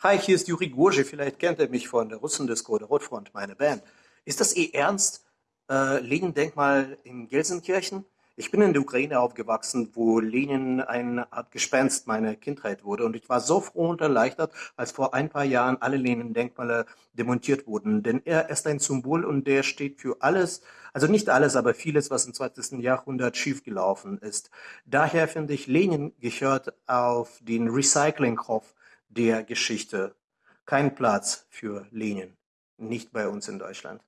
Hi, hier ist Juri Gurje. Vielleicht kennt ihr mich von der Russendisco der Rotfront, meine Band. Ist das eh ernst? Äh, Lenin-Denkmal in Gelsenkirchen? Ich bin in der Ukraine aufgewachsen, wo Lenin eine Art Gespenst meiner Kindheit wurde. Und ich war so froh und erleichtert, als vor ein paar Jahren alle Lenin-Denkmale demontiert wurden. Denn er ist ein Symbol und der steht für alles, also nicht alles, aber vieles, was im 20. Jahrhundert schiefgelaufen ist. Daher finde ich, Lenin gehört auf den Recyclinghof der Geschichte. Kein Platz für Lenin. Nicht bei uns in Deutschland.